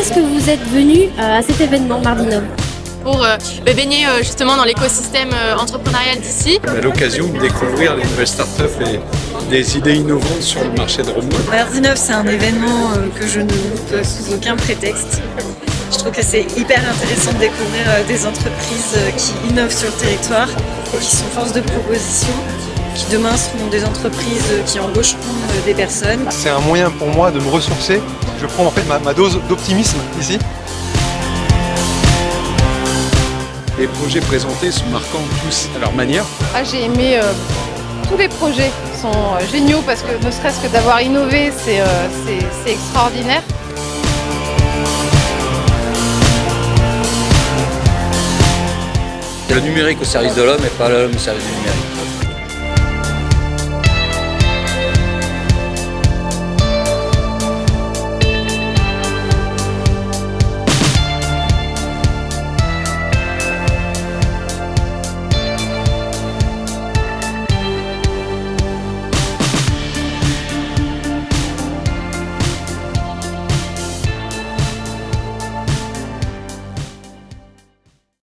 est-ce que vous êtes venu euh, à cet événement Mardi Nov pour euh, bah, baigner euh, justement dans l'écosystème euh, entrepreneurial d'ici. À l'occasion de découvrir les nouvelles startups et des idées innovantes sur le marché de Rome. Mardi Nov, c'est un événement euh, que je ne loupe sous aucun prétexte. Je trouve que c'est hyper intéressant de découvrir euh, des entreprises euh, qui innovent sur le territoire et qui sont force de proposition, qui demain seront des entreprises qui embaucheront euh, des personnes. C'est un moyen pour moi de me ressourcer. Je prends en fait ma, ma dose d'optimisme ici. Les projets présentés sont marquants tous à leur manière. Ah, j'ai aimé euh, tous les projets Ils sont euh, géniaux parce que ne serait-ce que d'avoir innové, c'est euh, extraordinaire. Le numérique au service de l'homme et pas l'homme au service du numérique.